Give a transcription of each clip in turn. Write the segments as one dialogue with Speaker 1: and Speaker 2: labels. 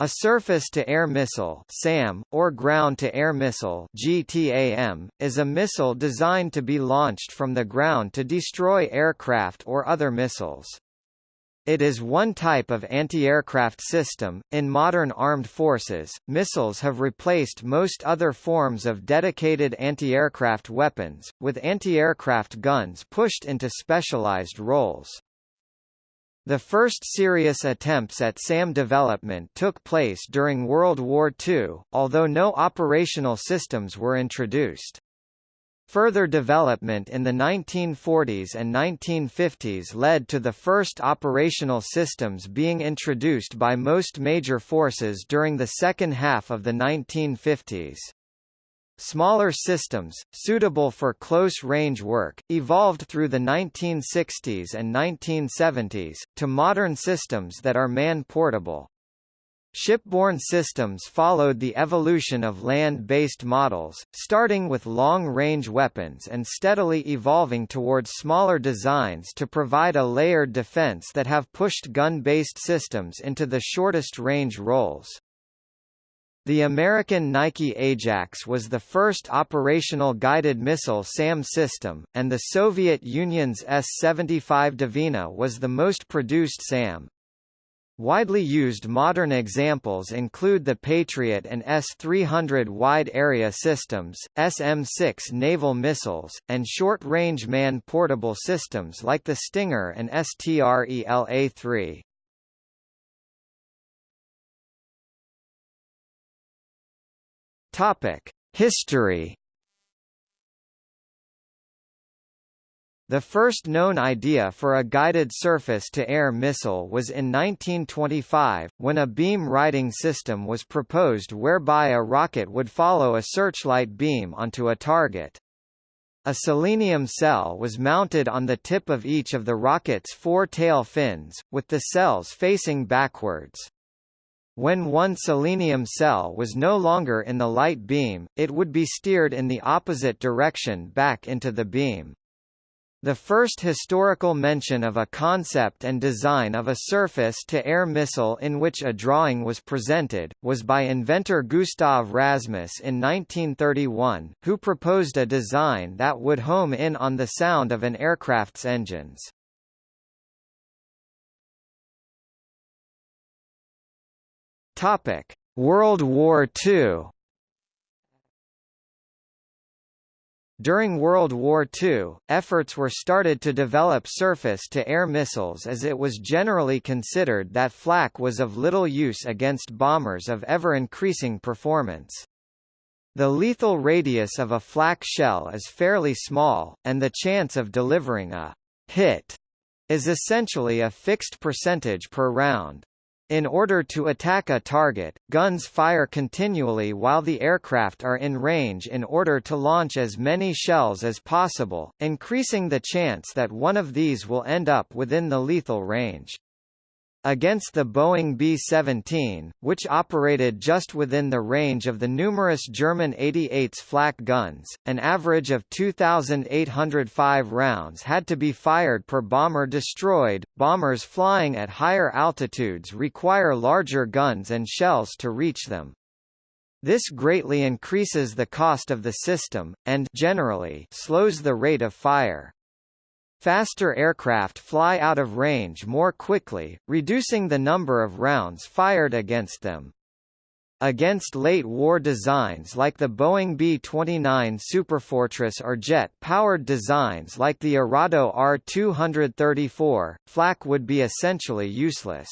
Speaker 1: A surface-to-air missile SAM, or ground-to-air missile GTAM, is a missile designed to be launched from the ground to destroy aircraft or other missiles. It is one type of anti-aircraft system. In modern armed forces, missiles have replaced most other forms of dedicated anti-aircraft weapons, with anti-aircraft guns pushed into specialized roles. The first serious attempts at SAM development took place during World War II, although no operational systems were introduced. Further development in the 1940s and 1950s led to the first operational systems being introduced by most major forces during the second half of the 1950s. Smaller systems, suitable for close-range work, evolved through the 1960s and 1970s, to modern systems that are man-portable. Shipborne systems followed the evolution of land-based models, starting with long-range weapons and steadily evolving towards smaller designs to provide a layered defense that have pushed gun-based systems into the shortest range roles. The American Nike Ajax was the first operational guided missile SAM system, and the Soviet Union's S-75 Dvina was the most produced SAM. Widely used modern examples include the Patriot and S-300 wide-area systems, SM-6 naval missiles, and short-range man-portable systems like the Stinger and STRELA-3. Topic: History. The first known idea for a guided surface-to-air missile was in 1925, when a beam-riding system was proposed whereby a rocket would follow a searchlight beam onto a target. A selenium cell was mounted on the tip of each of the rocket's four tail fins, with the cells facing backwards. When one selenium cell was no longer in the light beam, it would be steered in the opposite direction back into the beam. The first historical mention of a concept and design of a surface-to-air missile in which a drawing was presented, was by inventor Gustav Rasmus in 1931, who proposed a design that would home in on the sound of an aircraft's engines. Topic: World War II. During World War II, efforts were started to develop surface-to-air missiles as it was generally considered that flak was of little use against bombers of ever-increasing performance. The lethal radius of a flak shell is fairly small, and the chance of delivering a hit is essentially a fixed percentage per round. In order to attack a target, guns fire continually while the aircraft are in range in order to launch as many shells as possible, increasing the chance that one of these will end up within the lethal range. Against the Boeing B-17, which operated just within the range of the numerous German 88's flak guns, an average of 2,805 rounds had to be fired per bomber destroyed. Bombers flying at higher altitudes require larger guns and shells to reach them. This greatly increases the cost of the system, and generally slows the rate of fire. Faster aircraft fly out of range more quickly, reducing the number of rounds fired against them. Against late-war designs like the Boeing B-29 Superfortress or jet-powered designs like the Arado R-234, flak would be essentially useless.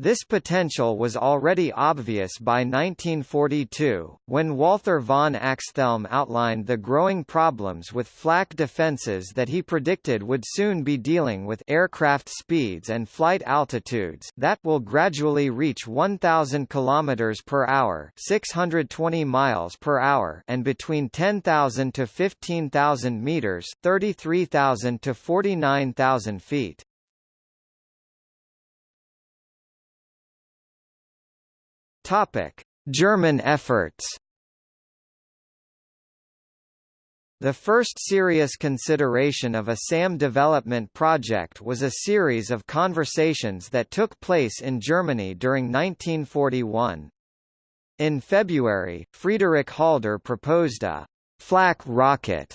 Speaker 1: This potential was already obvious by 1942, when Walther von Axthelm outlined the growing problems with flak defenses that he predicted would soon be dealing with aircraft speeds and flight altitudes that will gradually reach 1000 km per hour, 620 miles per hour, and between 10,000 to 15,000 meters, 33,000 to 49,000 feet. Topic: German efforts. The first serious consideration of a SAM development project was a series of conversations that took place in Germany during 1941. In February, Friedrich Halder proposed a flak rocket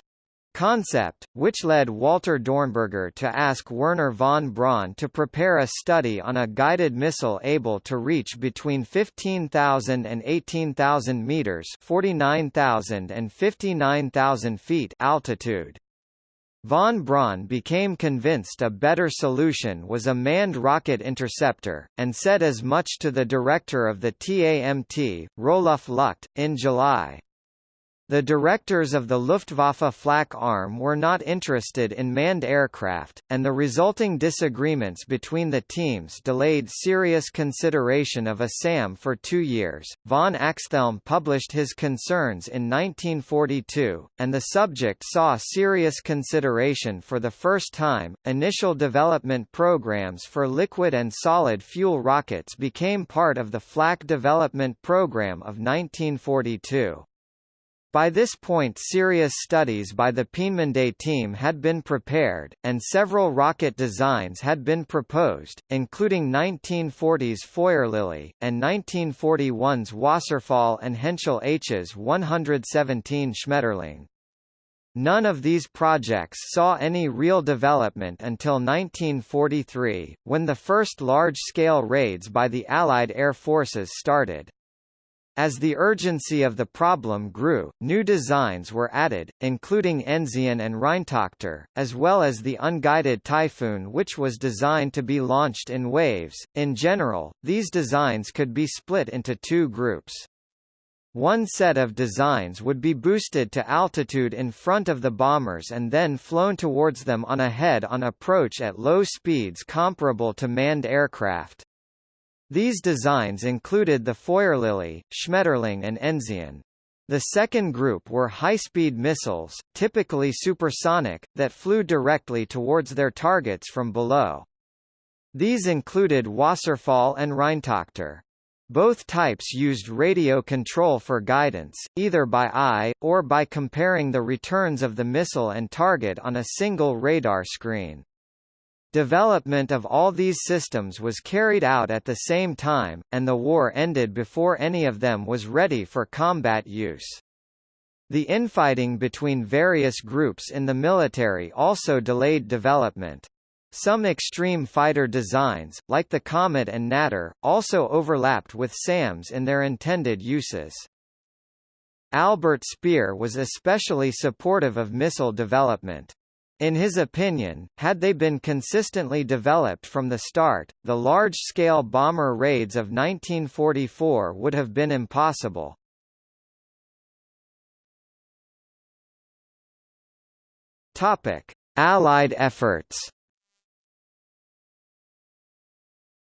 Speaker 1: concept, which led Walter Dornberger to ask Wernher von Braun to prepare a study on a guided missile able to reach between 15,000 and 18,000 meters (49,000 and 59,000 feet) altitude. Von Braun became convinced a better solution was a manned rocket interceptor, and said as much to the director of the TAMT, Roluf Lucht, in July. The directors of the Luftwaffe flak arm were not interested in manned aircraft, and the resulting disagreements between the teams delayed serious consideration of a SAM for two years. Von Axthelm published his concerns in 1942, and the subject saw serious consideration for the first time. Initial development programs for liquid and solid fuel rockets became part of the flak development program of 1942. By this point serious studies by the Peenemünde team had been prepared, and several rocket designs had been proposed, including 1940's Feuerlilie, and 1941's Wasserfall and Henschel Hs 117 Schmetterling. None of these projects saw any real development until 1943, when the first large-scale raids by the Allied air forces started. As the urgency of the problem grew, new designs were added, including Enzian and Rheintochter, as well as the unguided Typhoon which was designed to be launched in waves. In general, these designs could be split into two groups. One set of designs would be boosted to altitude in front of the bombers and then flown towards them on a head-on approach at low speeds comparable to manned aircraft. These designs included the Feuerlilie, Schmetterling and Enzian. The second group were high-speed missiles, typically supersonic, that flew directly towards their targets from below. These included Wasserfall and Rheintochter. Both types used radio control for guidance, either by eye, or by comparing the returns of the missile and target on a single radar screen. Development of all these systems was carried out at the same time, and the war ended before any of them was ready for combat use. The infighting between various groups in the military also delayed development. Some extreme fighter designs, like the Komet and Natter, also overlapped with SAMs in their intended uses. Albert Speer was especially supportive of missile development. In his opinion, had they been consistently developed from the start, the large-scale bomber raids of 1944 would have been impossible. Allied efforts.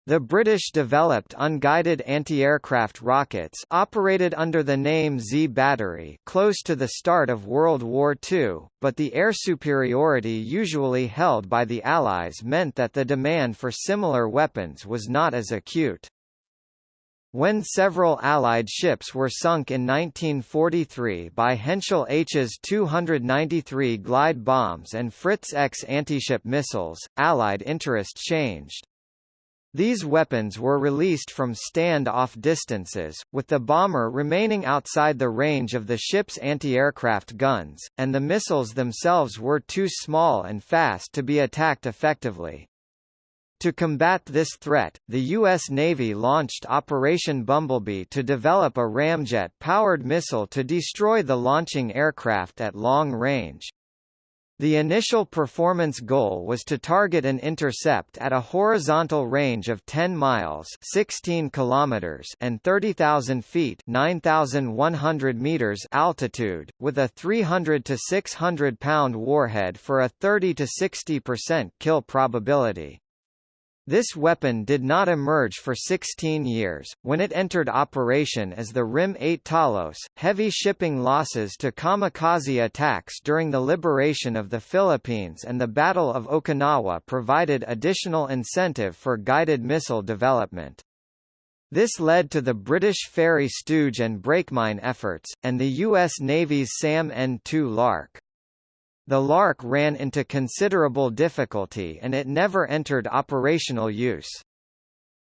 Speaker 1: The British developed unguided anti-aircraft rockets operated under the name Z Battery close to the start of World War II, but the air superiority usually held by the Allies meant that the demand for similar weapons was not as acute. When several Allied ships were sunk in 1943 by Henschel Hs 293 glide bombs and Fritz X anti-ship missiles, Allied interest changed. These weapons were released from stand-off distances, with the bomber remaining outside the range of the ship's anti-aircraft guns, and the missiles themselves were too small and fast to be attacked effectively. To combat this threat, the U.S. Navy launched Operation Bumblebee to develop a ramjet-powered missile to destroy the launching aircraft at long range. The initial performance goal was to target an intercept at a horizontal range of 10 miles 16 kilometers and 30,000 feet 9,100 meters altitude, with a 300 to 600 pound warhead for a 30 to 60% kill probability. This weapon did not emerge for 16 years, when it entered operation as the RIM-8 Talos. Heavy shipping losses to kamikaze attacks during the liberation of the Philippines and the Battle of Okinawa provided additional incentive for guided missile development. This led to the British Fairey Stooge and Brakemine efforts, and the U.S. Navy's SAM N-2 Lark. The Lark ran into considerable difficulty and it never entered operational use.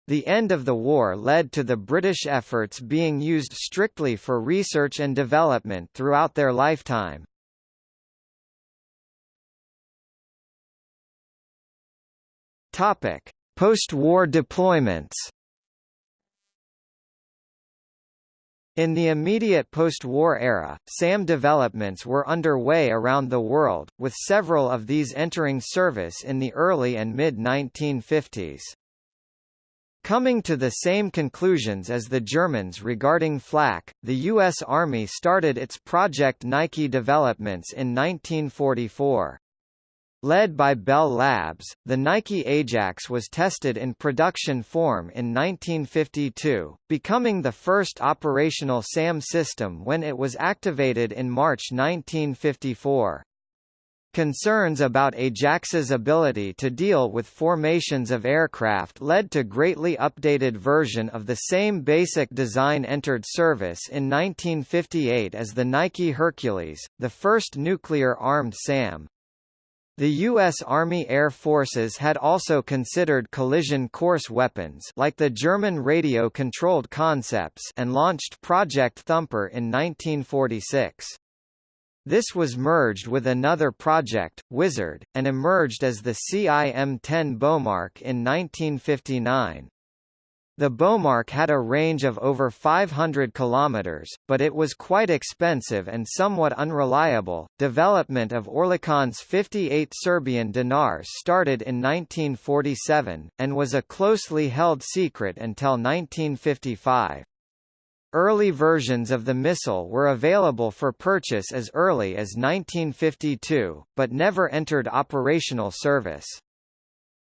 Speaker 1: The end of the war led to the British efforts being used strictly for research and development throughout their lifetime. Post-war deployments. In the immediate post-war era, SAM developments were underway around the world, with several of these entering service in the early and mid-1950s. Coming to the same conclusions as the Germans regarding flak, the U.S. Army started its Project Nike developments in 1944. Led by Bell Labs, the Nike Ajax was tested in production form in 1952, becoming the first operational SAM system when it was activated in March 1954. Concerns about Ajax's ability to deal with formations of aircraft led to greatly updated version of the same basic design entered service in 1958 as the Nike Hercules, the first nuclear-armed SAM. The U.S. Army Air Forces had also considered collision course weapons like the German radio-controlled concepts and launched Project Thumper in 1946. This was merged with another project, Wizard, and emerged as the CIM-10 Bomarc in 1959. The Bomarc had a range of over 500 kilometers, but it was quite expensive and somewhat unreliable. Development of Oerlikon's 58 Serbian dinars started in 1947 and was a closely held secret until 1955. Early versions of the missile were available for purchase as early as 1952, but never entered operational service.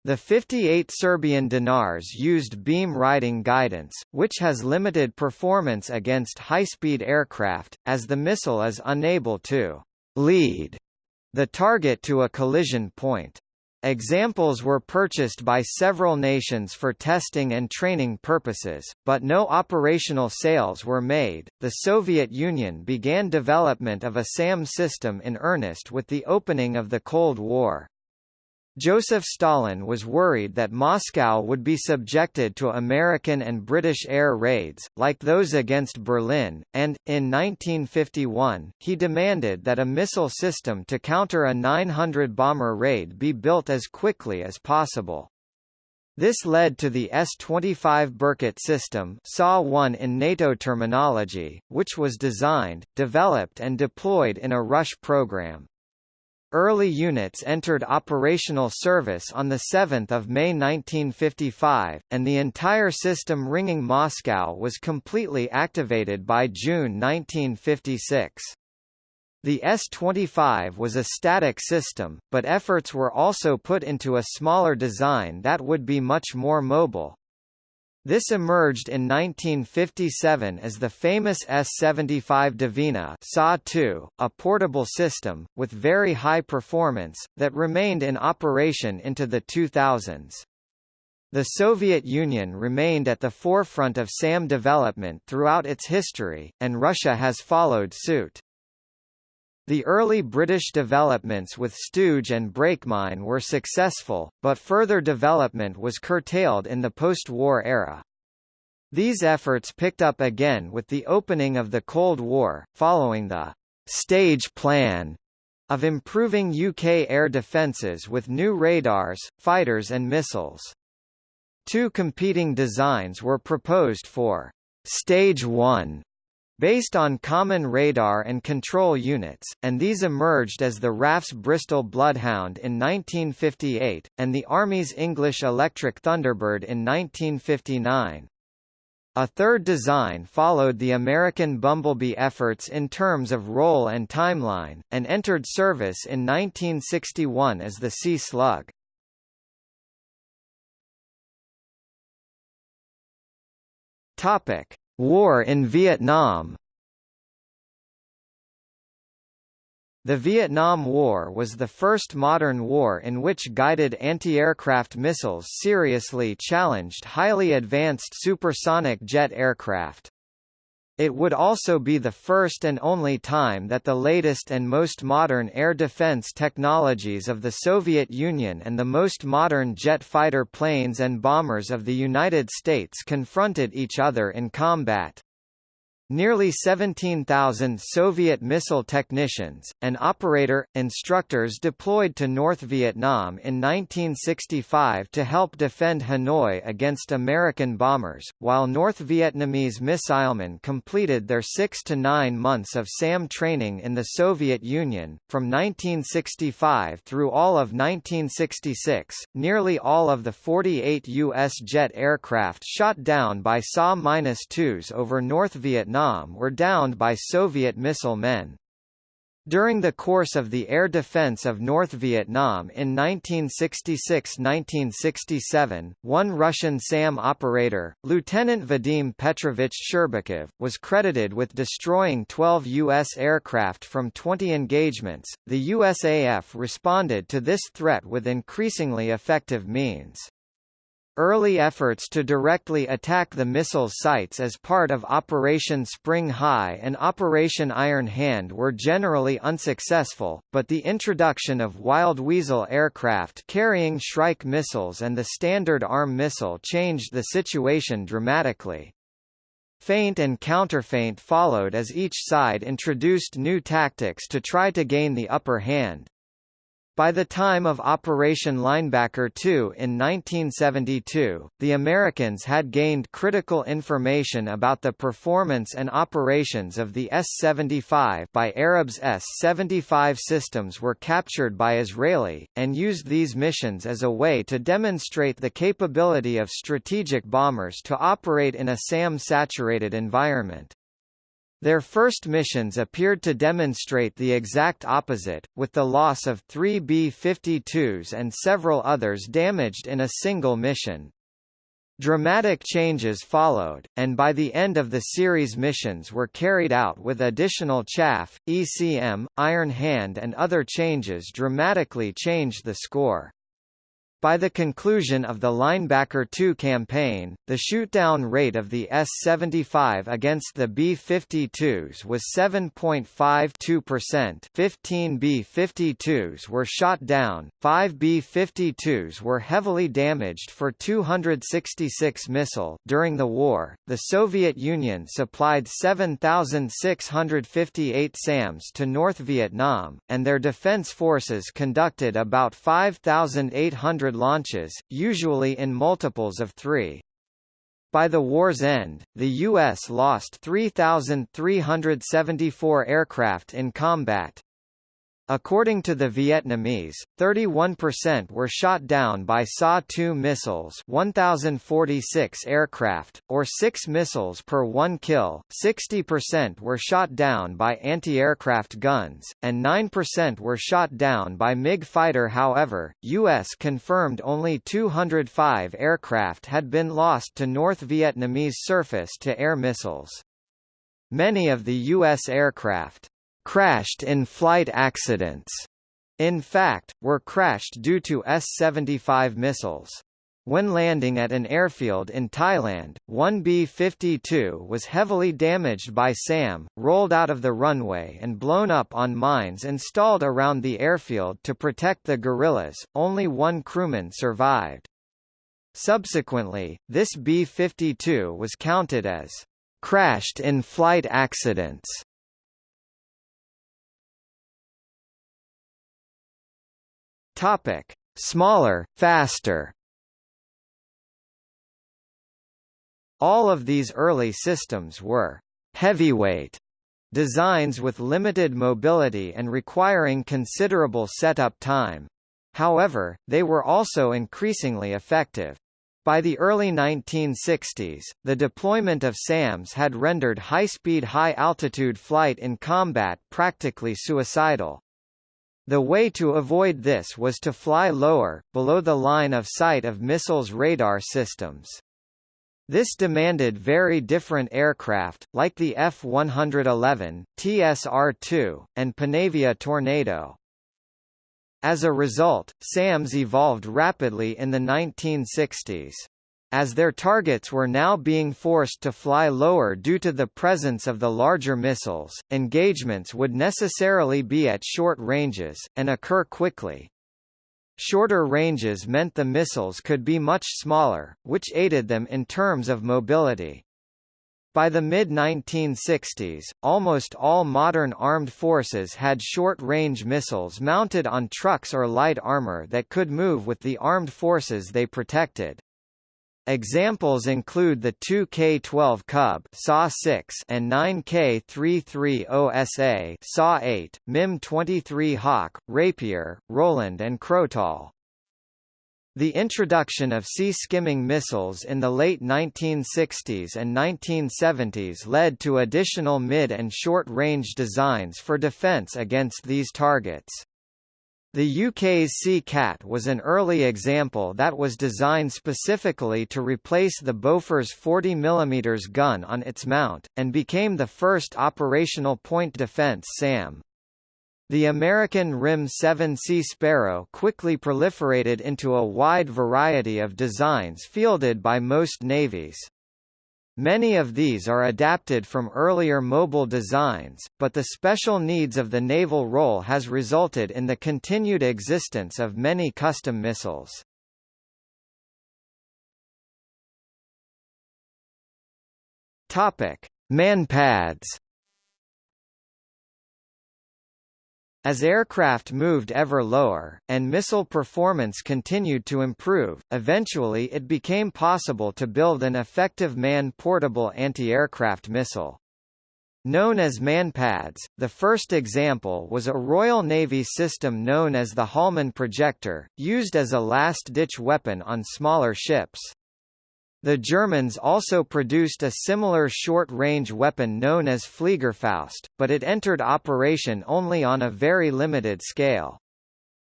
Speaker 1: The 58 Serbian dinars used beam riding guidance, which has limited performance against high-speed aircraft, as the missile is unable to lead the target to a collision point. Examples were purchased by several nations for testing and training purposes, but no operational sales were made. The Soviet Union began development of a SAM system in earnest with the opening of the Cold War. Joseph Stalin was worried that Moscow would be subjected to American and British air raids, like those against Berlin, and, in 1951, he demanded that a missile system to counter a 900 bomber raid be built as quickly as possible. This led to the S-25 Berkut system SA-1 in NATO terminology, which was designed, developed and deployed in a Rush program. Early units entered operational service on 7 May 1955, and the entire system ringing Moscow was completely activated by June 1956. The S-25 was a static system, but efforts were also put into a smaller design that would be much more mobile. This emerged in 1957 as the famous S-75 Dvina SA-2, a portable system, with very high performance, that remained in operation into the 2000s. The Soviet Union remained at the forefront of SAM development throughout its history, and Russia has followed suit. The early British developments with Stooge and Brakemine were successful, but further development was curtailed in the post-war era. These efforts picked up again with the opening of the Cold War, following the «stage plan» of improving UK air defences with new radars, fighters and missiles. Two competing designs were proposed for «Stage 1» based on common radar and control units, and these emerged as the RAF's Bristol Bloodhound in 1958, and the Army's English Electric Thunderbird in 1959. A third design followed the American Bumblebee efforts in terms of role and timeline, and entered service in 1961 as the Sea Slug. Topic: War in Vietnam The Vietnam War was the first modern war in which guided anti-aircraft missiles seriously challenged highly advanced supersonic jet aircraft. It would also be the first and only time that the latest and most modern air defense technologies of the Soviet Union and the most modern jet fighter planes and bombers of the United States confronted each other in combat. Nearly 17,000 Soviet missile technicians, and operator, instructors deployed to North Vietnam in 1965 to help defend Hanoi against American bombers, while North Vietnamese missilemen completed their six to nine months of SAM training in the Soviet Union. From 1965 through all of 1966, nearly all of the 48 U.S. jet aircraft shot down by SA-2s over North Vietnam Vietnam were downed by Soviet missile men. During the course of the air defense of North Vietnam in 1966–1967, one Russian SAM operator, Lieutenant Vadim Petrovich Sherbakov, was credited with destroying 12 U.S. aircraft from 20 engagements. The USAF responded to this threat with increasingly effective means. Early efforts to directly attack the missile sites as part of Operation Spring High and Operation Iron Hand were generally unsuccessful, but the introduction of Wild Weasel aircraft carrying Shrike missiles and the Standard Arm missile changed the situation dramatically. Feint and counterfeint followed as each side introduced new tactics to try to gain the upper hand. By the time of Operation Linebacker II in 1972, the Americans had gained critical information about the performance and operations of the S-75 by Arabs S-75 systems were captured by Israeli, and used these missions as a way to demonstrate the capability of strategic bombers to operate in a SAM-saturated environment. Their first missions appeared to demonstrate the exact opposite, with the loss of three B-52s and several others damaged in a single mission. Dramatic changes followed, and by the end of the series missions were carried out with additional chaff, ECM, Iron Hand and other changes dramatically changed the score. By the conclusion of the Linebacker II campaign, the shootdown rate of the S-75 against the B-52s was 7.52%. 15 B-52s were shot down, 5 B-52s were heavily damaged for 266 missile. During the war, the Soviet Union supplied 7,658 SAMs to North Vietnam, and their defense forces conducted about 5,800 launches, usually in multiples of three. By the war's end, the U.S. lost 3,374 aircraft in combat. According to the Vietnamese, 31% were shot down by SA-2 missiles 1,046 aircraft, or 6 missiles per one kill, 60% were shot down by anti-aircraft guns, and 9% were shot down by MiG fighter however, U.S. confirmed only 205 aircraft had been lost to North Vietnamese surface-to-air missiles. Many of the U.S. aircraft crashed in flight accidents. In fact, were crashed due to S-75 missiles. When landing at an airfield in Thailand, one B-52 was heavily damaged by SAM, rolled out of the runway and blown up on mines installed around the airfield to protect the guerrillas, only one crewman survived. Subsequently, this B-52 was counted as crashed in flight accidents Topic: Smaller, faster. All of these early systems were heavyweight designs with limited mobility and requiring considerable setup time. However, they were also increasingly effective. By the early 1960s, the deployment of SAMs had rendered high-speed high-altitude flight in combat practically suicidal. The way to avoid this was to fly lower, below the line of sight of missiles' radar systems. This demanded very different aircraft, like the F-111, TSR-2, and Panavia Tornado. As a result, SAMs evolved rapidly in the 1960s. As their targets were now being forced to fly lower due to the presence of the larger missiles, engagements would necessarily be at short ranges, and occur quickly. Shorter ranges meant the missiles could be much smaller, which aided them in terms of mobility. By the mid-1960s, almost all modern armed forces had short-range missiles mounted on trucks or light armor that could move with the armed forces they protected. Examples include the 2K-12 Kub SA-6 and 9K-33OSA SA-8, MIM-23 Hawk, Rapier, Roland and Crotale. The introduction of sea-skimming missiles in the late 1960s and 1970s led to additional mid- and short-range designs for defense against these targets. The UK's Sea Cat was an early example that was designed specifically to replace the Bofors 40 mm gun on its mount, and became the first operational point defence SAM. The American RIM 7 Sea Sparrow quickly proliferated into a wide variety of designs fielded by most navies. Many of these are adapted from earlier mobile designs, but the special needs of the naval role has resulted in the continued existence of many custom missiles. Topic: Manpads As aircraft moved ever lower, and missile performance continued to improve, eventually it became possible to build an effective man-portable anti-aircraft missile. Known as manpads, the first example was a Royal Navy system known as the Holman projector, used as a last-ditch weapon on smaller ships. The Germans also produced a similar short-range weapon known as Fliegerfaust, but it entered operation only on a very limited scale.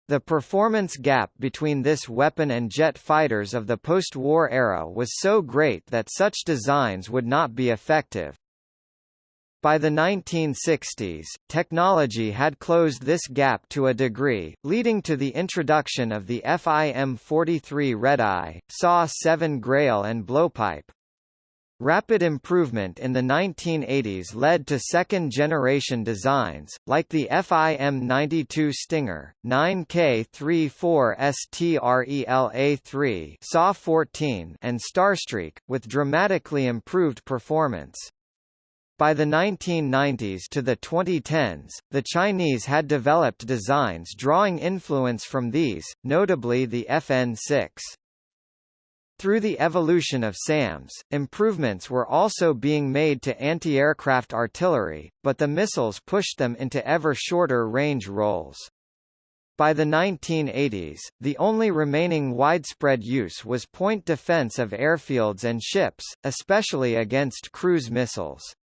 Speaker 1: The performance gap between this weapon and jet fighters of the post-war era was so great that such designs would not be effective. By the 1960s, technology had closed this gap to a degree, leading to the introduction of the FIM-43 Redeye, SA-7 Grail and Blowpipe. Rapid improvement in the 1980s led to second-generation designs, like the FIM-92 Stinger, 9K-34 STRELA-3 SA-14 and Starstreak, with dramatically improved performance. By the 1990s to the 2010s, the Chinese had developed designs drawing influence from these, notably the FN-6. Through the evolution of SAMs, improvements were also being made to anti-aircraft artillery, but the missiles pushed them into ever shorter range roles. By the 1980s, the only remaining widespread use was point defense of airfields and ships, especially against cruise missiles.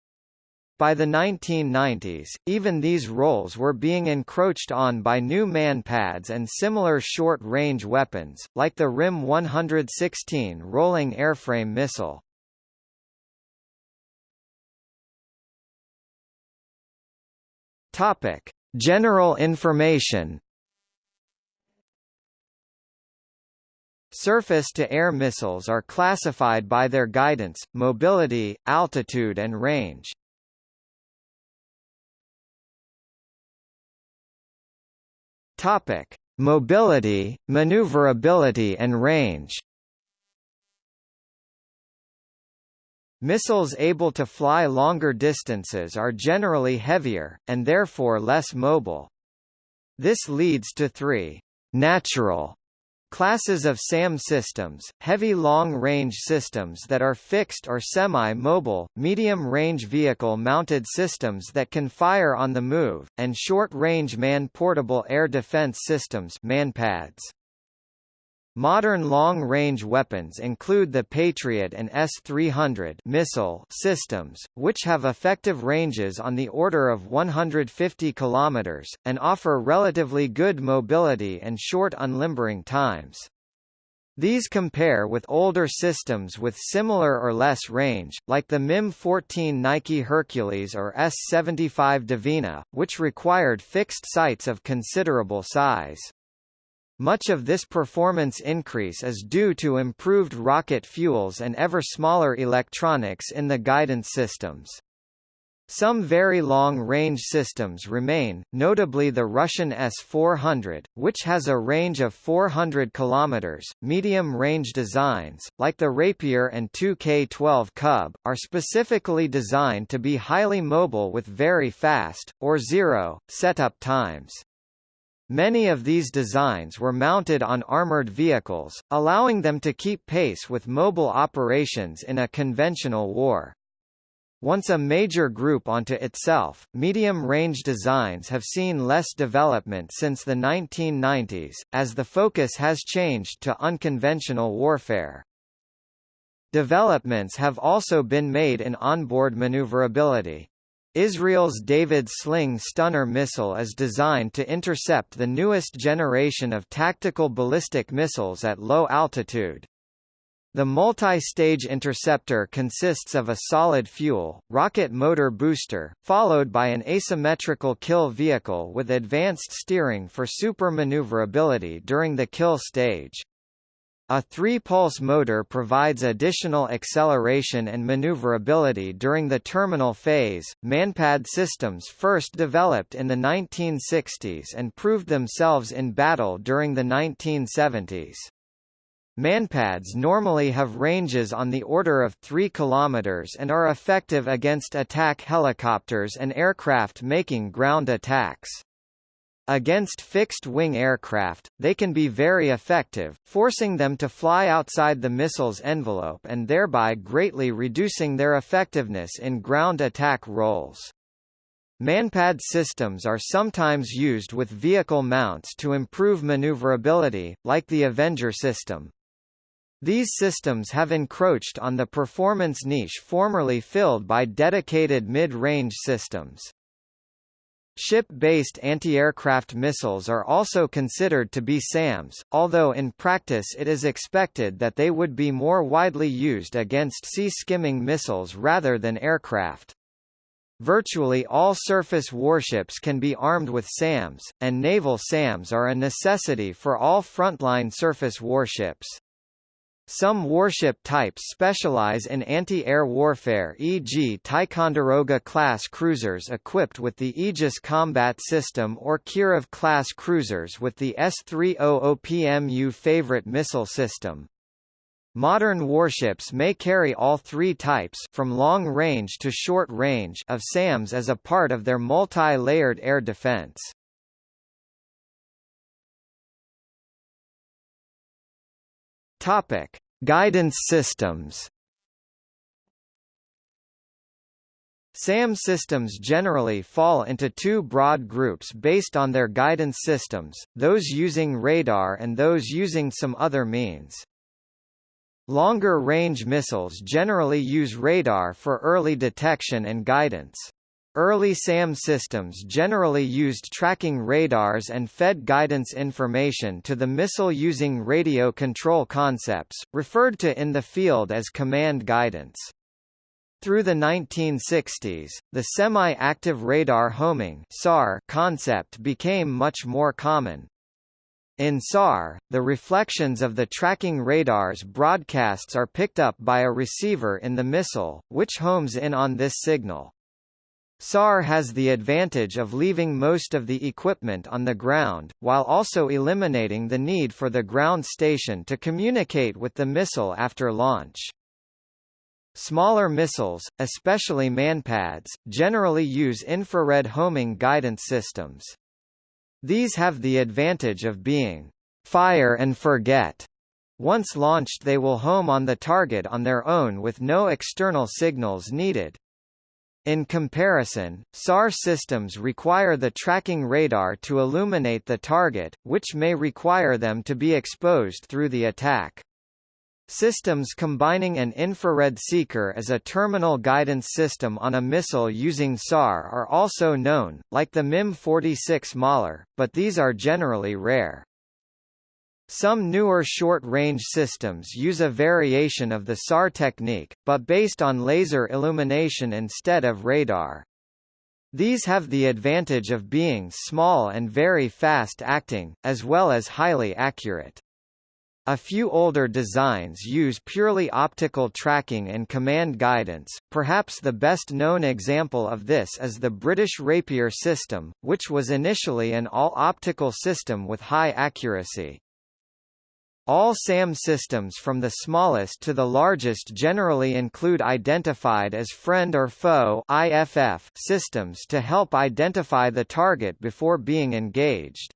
Speaker 1: By the 1990s, even these roles were being encroached on by new manpads and similar short-range weapons, like the RIM 116 rolling airframe missile. Topic: General information. Surface-to-air missiles are classified by their guidance, mobility, altitude and range. Topic: Mobility, maneuverability and range. Missiles able to fly longer distances are generally heavier, and therefore less mobile. This leads to three natural Classes of SAM systems, heavy long-range systems that are fixed or semi-mobile, medium-range vehicle-mounted systems that can fire on the move, and short-range man-portable air defense systems manpads. Modern long-range weapons include the Patriot and S-300 missile systems, which have effective ranges on the order of 150 km, and offer relatively good mobility and short unlimbering times. These compare with older systems with similar or less range, like the MIM-14 Nike Hercules or S-75 Dvina, which required fixed sites of considerable size. Much of this performance increase is due to improved rocket fuels and ever smaller electronics in the guidance systems. Some very long-range systems remain, notably the Russian S-400, which has a range of 400 km. Medium-range designs, like the Rapier and 2K-12 Kub, are specifically designed to be highly mobile with very fast, or zero, setup times. Many of these designs were mounted on armored vehicles, allowing them to keep pace with mobile operations in a conventional war. Once a major group onto itself, medium-range designs have seen less development since the 1990s, as the focus has changed to unconventional warfare. Developments have also been made in onboard maneuverability. Israel's David's Sling Stunner missile is designed to intercept the newest generation of tactical ballistic missiles at low altitude. The multi-stage interceptor consists of a solid fuel, rocket motor booster, followed by an asymmetrical kill vehicle with advanced steering for super maneuverability during the kill stage. A three-pulse motor provides additional acceleration and maneuverability during the terminal phase. Manpad systems first developed in the 1960s and proved themselves in battle during the 1970s. Manpads normally have ranges on the order of 3 km and are effective against attack helicopters and aircraft making ground attacks. Against fixed-wing aircraft, they can be very effective, forcing them to fly outside the missile's envelope and thereby greatly reducing their effectiveness in ground attack roles. Manpad systems are sometimes used with vehicle mounts to improve maneuverability, like the Avenger system. These systems have encroached on the performance niche formerly filled by dedicated mid-range systems. Ship-based anti-aircraft missiles are also considered to be SAMs, although in practice it is expected that they would be more widely used against sea-skimming missiles rather than aircraft. Virtually all surface warships can be armed with SAMs, and naval SAMs are a necessity for all frontline surface warships. Some warship types specialize in anti-air warfare e.g. Ticonderoga-class cruisers equipped with the Aegis Combat System or Kirov-class cruisers with the S-300PMU Favorite missile system. Modern warships may carry all three types from long range to short range of SAMs as a part of their multi-layered air defense. Topic: Guidance systems. SAM systems generally fall into two broad groups based on their guidance systems, those using radar and those using some other means. Longer-range missiles generally use radar for early detection and guidance. Early SAM systems generally used tracking radars and fed guidance information to the missile using radio control concepts, referred to in the field as command guidance. Through the 1960s, the semi-active radar homing (SAR) concept became much more common. In SAR, the reflections of the tracking radar's broadcasts are picked up by a receiver in the missile, which homes in on this signal. SAR has the advantage of leaving most of the equipment on the ground, while also eliminating the need for the ground station to communicate with the missile after launch. Smaller missiles, especially manpads, generally use infrared homing guidance systems. These have the advantage of being fire and forget. Once launched they will home on the target on their own with no external signals needed. In comparison, SAR systems require the tracking radar to illuminate the target, which may require them to be exposed through the attack. Systems combining an infrared seeker as a terminal guidance system on a missile using SAR are also known, like the MIM-46 Mauler, but these are generally rare. Some newer short-range systems use a variation of the SAR technique, but based on laser illumination instead of radar. These have the advantage of being small and very fast-acting, as well as highly accurate. A few older designs use purely optical tracking and command guidance. Perhaps the best known example of this is the British Rapier system, which was initially an all-optical system with high accuracy. All SAM systems from the smallest to the largest generally include identified as friend or foe IFF systems to help identify the target before being engaged.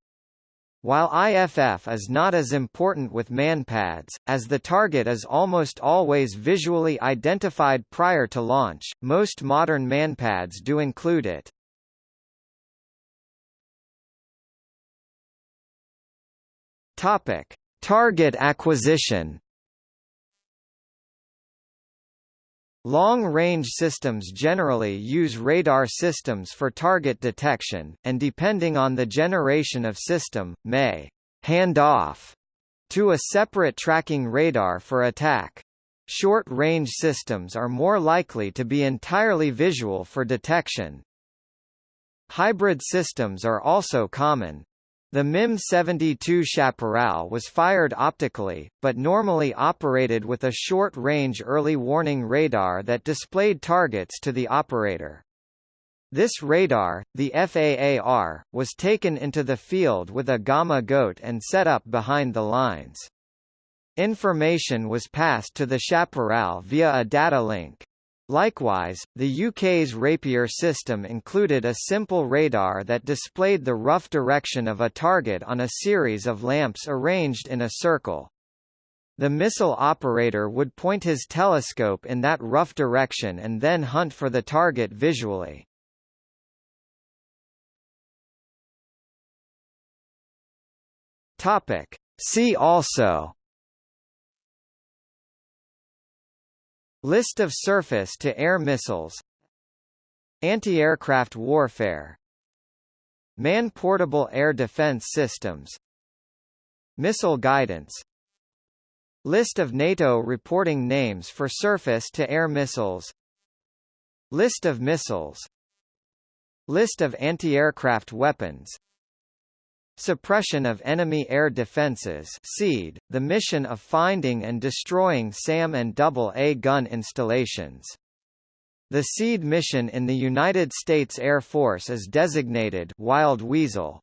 Speaker 1: While IFF is not as important with manpads, as the target is almost always visually identified prior to launch, most modern manpads do include it. Topic: Target acquisition Long-range systems generally use radar systems for target detection, and depending on the generation of system, may hand off to a separate tracking radar for attack. Short-range systems are more likely to be entirely visual for detection. Hybrid systems are also common. The MIM-72 Chaparral was fired optically, but normally operated with a short-range early warning radar that displayed targets to the operator. This radar, the FAAR, was taken into the field with a Gama goat and set up behind the lines. Information was passed to the Chaparral via a data link. Likewise, the UK's Rapier system included a simple radar that displayed the rough direction of a target on a series of lamps arranged in a circle. The missile operator would point his telescope in that rough direction and then hunt for the target visually. Topic. See also List of surface-to-air missiles. Anti-aircraft warfare. Man-portable air defense systems. Missile guidance. List of NATO reporting names for surface-to-air missiles. List of missiles. List of anti-aircraft weapons Suppression of Enemy Air Defenses SEAD, the mission of finding and destroying SAM and AA gun installations. The SEAD mission in the United States Air Force is designated Wild Weasel.